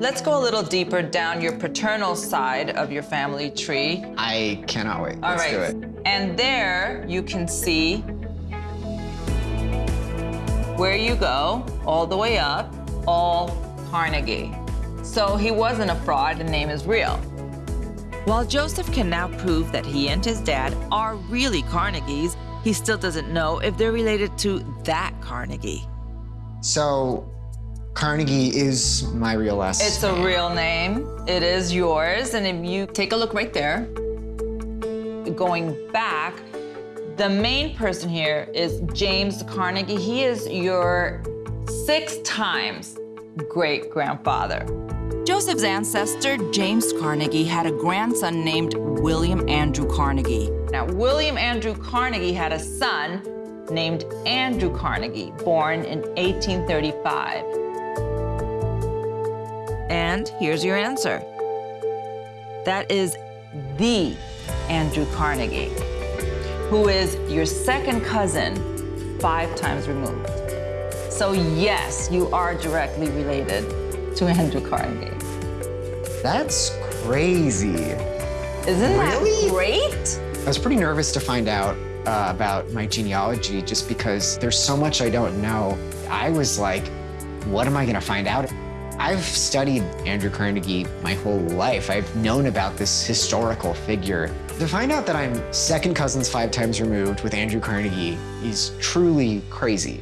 Let's go a little deeper down your paternal side of your family tree. I cannot wait. All Let's right. do it. And there you can see where you go, all the way up, all Carnegie. So he wasn't a fraud, the name is real. While Joseph can now prove that he and his dad are really Carnegies, he still doesn't know if they're related to that Carnegie. So, Carnegie is my real last It's a real name. It is yours. And if you take a look right there, going back, the main person here is James Carnegie. He is your six times great grandfather. Joseph's ancestor, James Carnegie, had a grandson named William Andrew Carnegie. Now, William Andrew Carnegie had a son named Andrew Carnegie, born in 1835. And here's your answer. That is the Andrew Carnegie, who is your second cousin, five times removed. So yes, you are directly related to Andrew Carnegie. That's crazy. Isn't Really? that great? I was pretty nervous to find out uh, about my genealogy just because there's so much I don't know. I was like, what am I gonna find out? I've studied Andrew Carnegie my whole life. I've known about this historical figure. To find out that I'm second cousins five times removed with Andrew Carnegie is truly crazy.